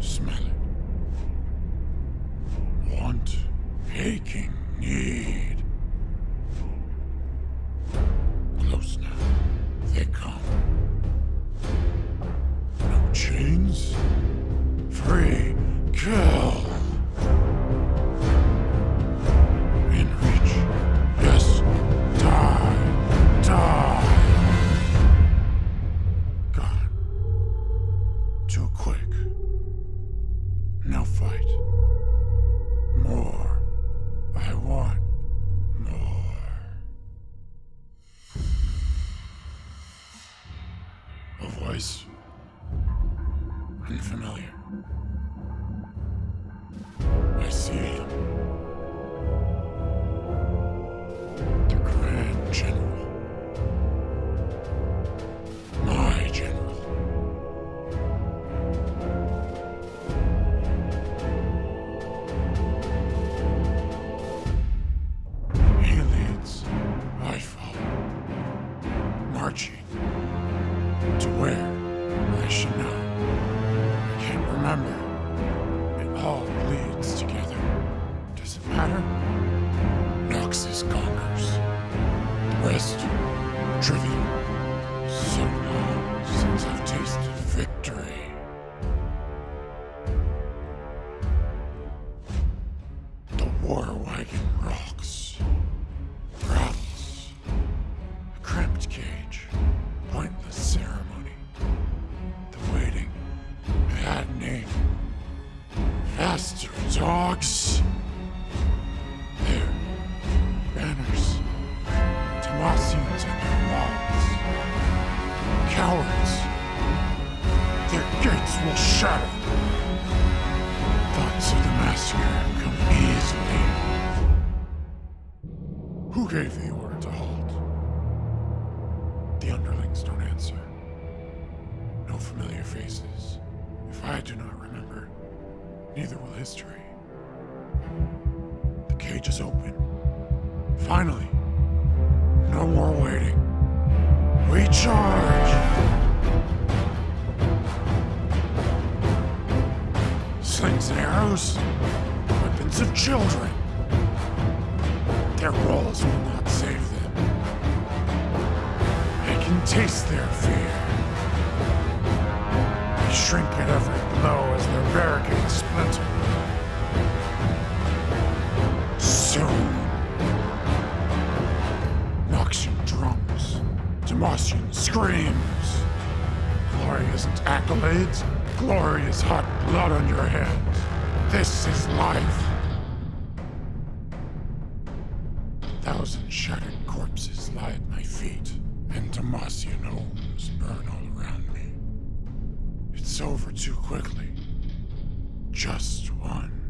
Smell it. Want, aching need. Close now. They come. No chains? Free. Kill. Want more. A voice. Unfamiliar. To where? I should know. I can't remember. It all bleeds together. Does it matter? Noxus conquers. Rest, trivial. So long since I've tasted victory. The war wagon rocks. Faster dogs. There. Banners. Demacians and their walls. Cowards. Their gates will shatter. Thoughts of the massacre come easily. Who gave the order to halt? The underlings don't answer. No familiar faces. If I do not remember, neither will history. The cage is open. Finally. No more waiting. We charge! Slings and arrows. Weapons of children. Their walls will not save them. I can taste their fear. They shrink at every as their barricades splinter. Soon. Noxian drums. Demacian screams. Glory isn't accolades. Glory is hot blood on your hands. This is life. Thousand shattered corpses lie at my feet, and Demacian homes burn all around. It's over too quickly. Just one.